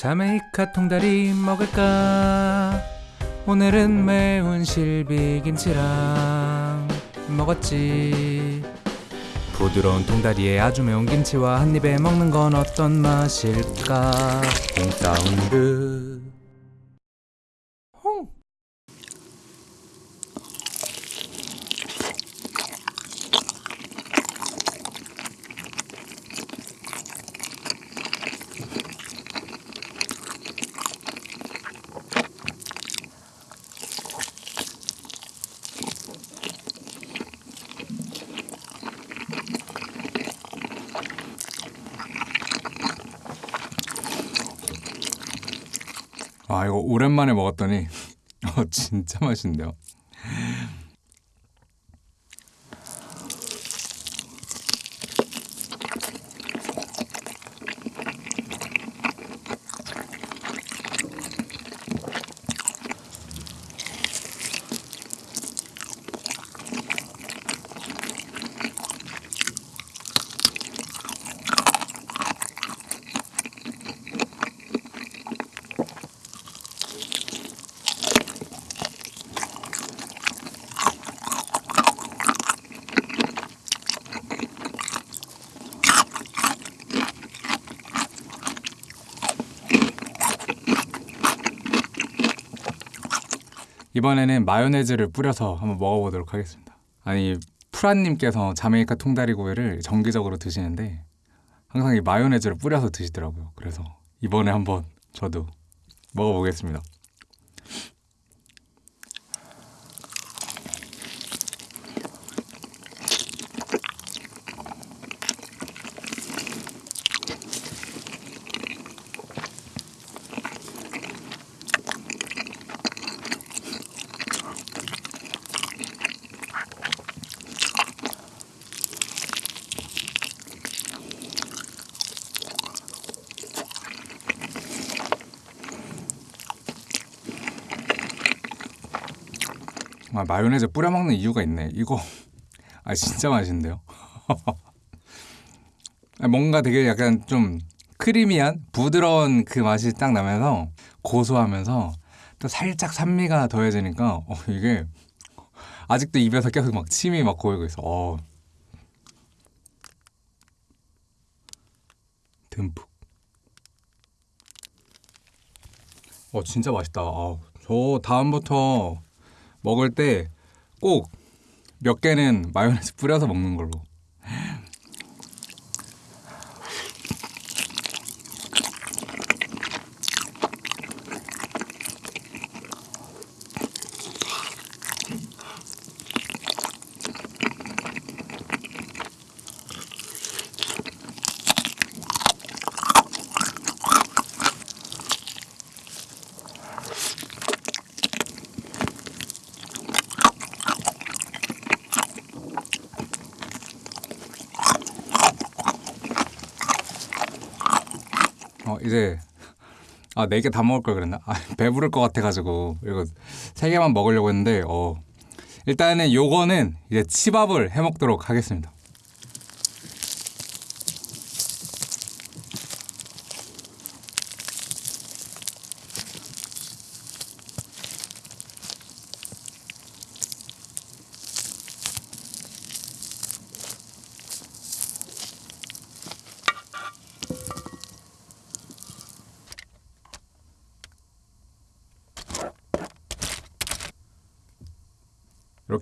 자메이카 통다리 먹을까? 오늘은 매운 실비김치랑 먹었지. 부드러운 통다리에 아주 매운 김치와 한 입에 먹는 건 어떤 맛일까? 홍사운드. 홍. 아 이거 오랜만에 먹었더니 어, 진짜 맛있는데요. 이번에는 마요네즈를 뿌려서 한번 먹어보도록 하겠습니다. 아니 프란님께서 자메이카 통다리고기를 정기적으로 드시는데 항상 이 마요네즈를 뿌려서 드시더라고요. 그래서 이번에 한번 저도 먹어보겠습니다. 아, 마요네즈 뿌려 먹는 이유가 있네. 이거 아 진짜 맛있는데요. 아, 뭔가 되게 약간 좀 크리미한 부드러운 그 맛이 딱 나면서 고소하면서 또 살짝 산미가 더해지니까 어, 이게 아직도 입에서 계속 막 침이 막 고이고 있어. 어. 듬뿍. 어 진짜 맛있다. 아, 저 다음부터 먹을 때 꼭 몇 개는 마요네즈 뿌려서 먹는 걸로. 어 이제 아 네 개 다 먹을 걸 그랬나? 아, 배부를 것 같아가지고 이거 세 개만 먹으려고 했는데 어 일단은 요거는 이제 치밥을 해 먹도록 하겠습니다.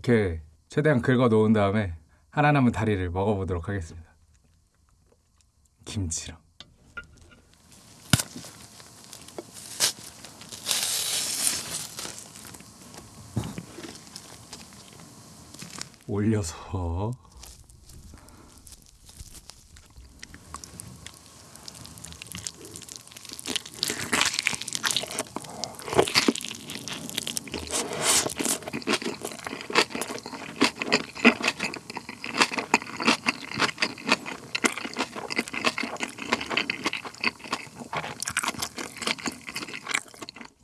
이렇게 최대한 긁어 놓은 다음에 하나 남은 다리를 먹어보도록 하겠습니다. 김치랑. 올려서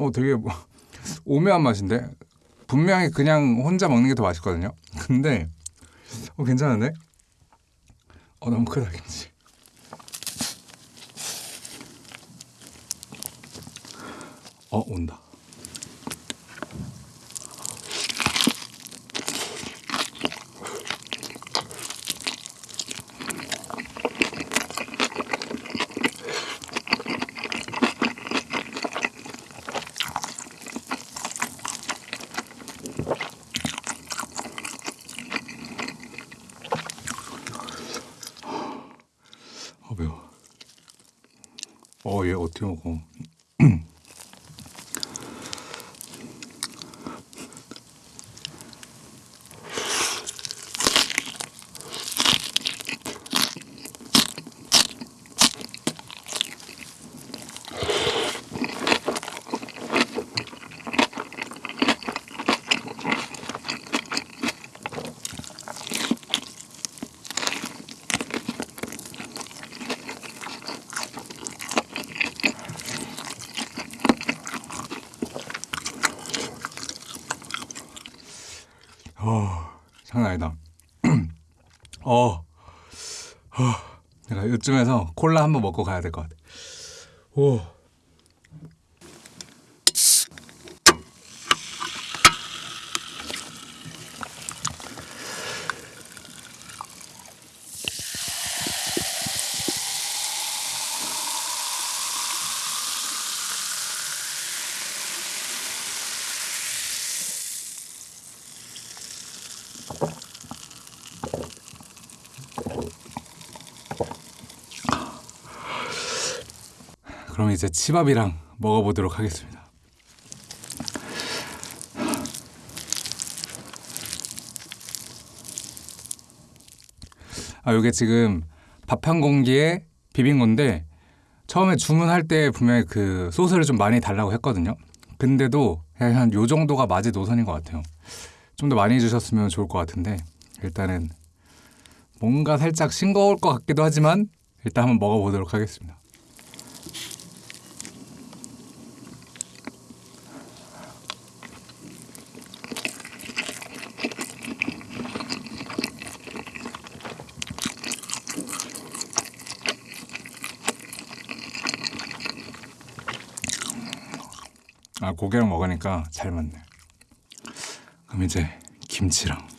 어 되게 뭐 오묘한 맛인데 분명히 그냥 혼자 먹는 게 더 맛있거든요. 근데 어 괜찮은데? 어 너무 크다 김치. 어 온다. 아 매워. 어, 얘 어떻게 먹어? 어, 장난 아니다. 어, 어, 내가 요쯤에서 콜라 한번 먹고 가야 될 것 같아. 오. 그럼 이제 치밥이랑 먹어보도록 하겠습니다. 아, 이게 지금 밥 한 공기에 비빈 건데 처음에 주문할 때 분명히 그 소스를 좀 많이 달라고 했거든요. 근데도 한 요 정도가 맞이 노선인 것 같아요. 좀 더 많이 주셨으면 좋을 것 같은데 일단은 뭔가 살짝 싱거울 것 같기도 하지만 일단 한번 먹어보도록 하겠습니다. 고기랑 먹으니까 잘 맞네. 그럼 이제 김치랑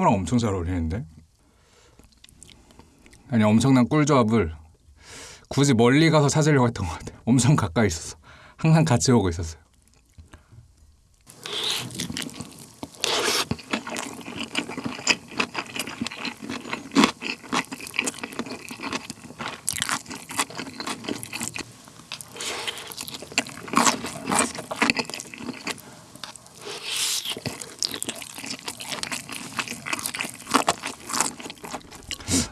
아, 치킨무랑 엄청 잘 어울리는데? 아니 엄청난 꿀조합을 굳이 멀리 가서 찾으려고 했던 것 같아요. 엄청 가까이 있었어. 항상 같이 오고 있었어요.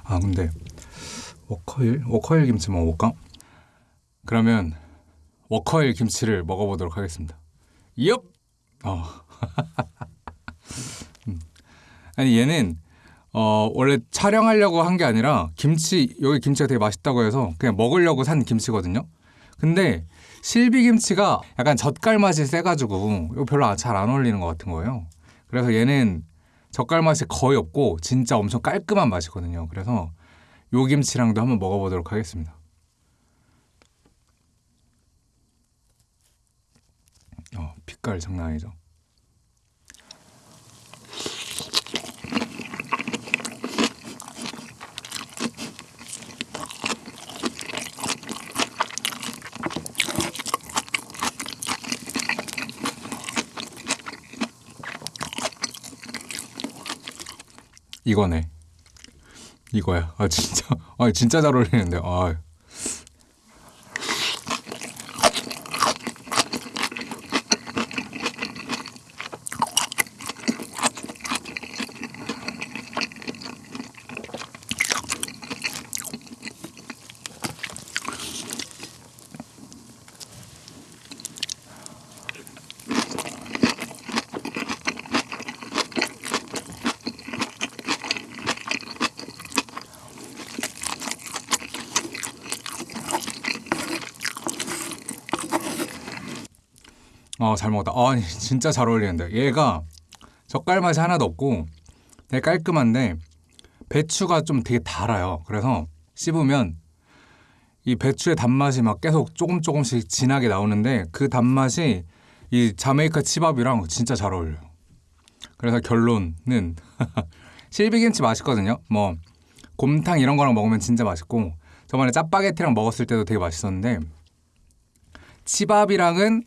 아 근데 워커힐 워커힐 김치 먹어볼까? 그러면 워커힐 김치를 먹어보도록 하겠습니다. 엽. 어. 음. 아니 얘는 어 원래 촬영하려고 한 게 아니라 김치 여기 김치가 되게 맛있다고 해서 그냥 먹으려고 산 김치거든요. 근데 실비 김치가 약간 젓갈 맛이 세가지고 이거 별로 잘 안 어울리는 것 같은 거예요. 그래서 얘는 젓갈 맛이 거의 없고 진짜 엄청 깔끔한 맛이거든요. 그래서 요 김치랑도 한번 먹어보도록 하겠습니다. 어, 빛깔 장난 아니죠? 이거네. 이거야. 아 진짜. 아 진짜 잘 어울리는데. 아. 어, 잘 먹었다. 아, 진짜 잘 어울리는데. 얘가 젓갈 맛이 하나도 없고 되게 깔끔한데 배추가 좀 되게 달아요. 그래서 씹으면 이 배추의 단맛이 막 계속 조금 조금씩 진하게 나오는데 그 단맛이 이 자메이카 치밥이랑 진짜 잘 어울려요. 그래서 결론은 실비김치 맛있거든요. 뭐 곰탕 이런 거랑 먹으면 진짜 맛있고 저번에 짜파게티랑 먹었을 때도 되게 맛있었는데 치밥이랑은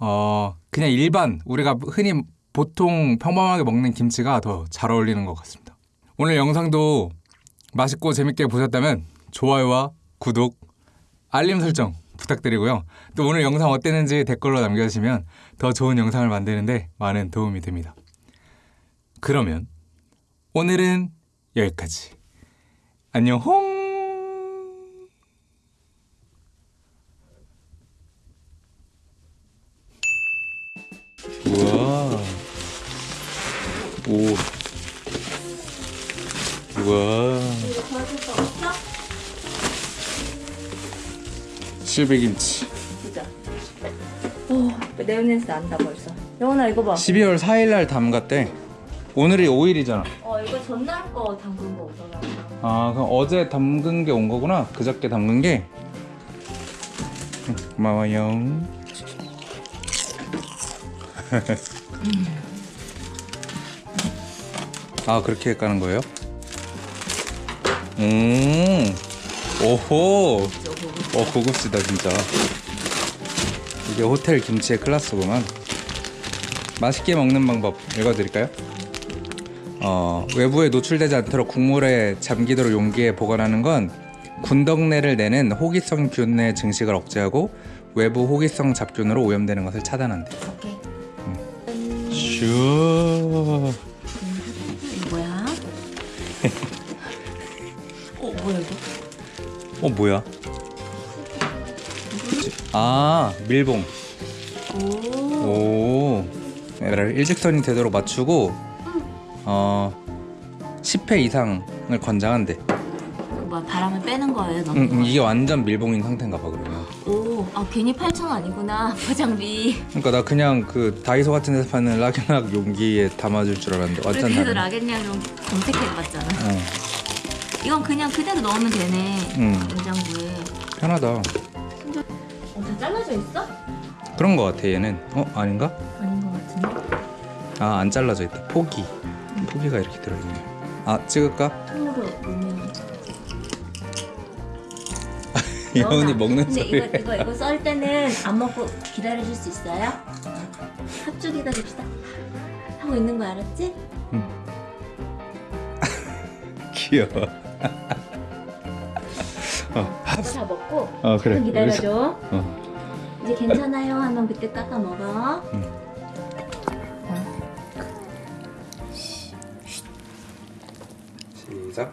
어 그냥 일반 우리가 흔히 보통 평범하게 먹는 김치가 더 잘 어울리는 것 같습니다. 오늘 영상도 맛있고 재밌게 보셨다면 좋아요와 구독, 알림 설정 부탁드리고요. 또 오늘 영상 어땠는지 댓글로 남겨주시면 더 좋은 영상을 만드는데 많은 도움이 됩니다. 그러면 오늘은 여기까지. 안녕 홍! 오. 우와. 실비김치. 보자. 오, 냄새 난다 벌써. 영원아 이거 봐. 12월 4일 날 담갔대. 오늘이 5일이잖아. 어, 이거 전날 거 담근 거 오더라. 아, 그럼 어제 담근 게 온 거구나. 그저께 담근 게. 응, 고마워요. 아, 그렇게 까는 거예요? 음. 오호. 어, 고급지다, 진짜. 이게 호텔 김치의 클라스구만. 맛있게 먹는 방법 읽어드릴까요? 어, 외부에 노출되지 않도록 국물에 잠기도록 용기에 보관하는 건 군덕내를 내는 호기성 균의 증식을 억제하고 외부 호기성 잡균으로 오염되는 것을 차단한대. 오케이. 슈. 뭐야 이거? 어 뭐야? 아 밀봉. 오. 오. 얘를 일직선이 되도록 맞추고 어 10회 이상을 권장한대. 이거 뭐야 바람을 빼는 거예요, 너? 응, 응, 이게 완전 밀봉인 상태인가 봐 그러면. 오, 아 괜히 8천 원 아니구나 포장비. 그러니까 나 그냥 그 다이소 같은 데서 파는 락앤락 용기에 담아줄 줄 알았는데 완전 그래서. 내가 그냥 좀 검색해봤잖아. 어, 이건 그냥 그대로 넣으면 되네. 응. 냉장고에. 편하다. 어, 다 잘라져 있어? 그런 거 같아 얘는. 어 아닌가? 아닌 것 같은데. 아안 잘라져 있다. 포기. 포기가 이렇게 들어있네. 아 찍을까? 통으로 넣으면. 넣어놔. 먹는 소리. 이거 이거 이거 썰 때는 안 먹고 기다려줄 수 있어요? 합주 기다립시다. 하고 있는 거 알았지? 귀여워. 이거 다 먹고 어 그래. 좀 기다려줘. 어. 이제 괜찮아요 하면 그때 깎아 먹어. 시작.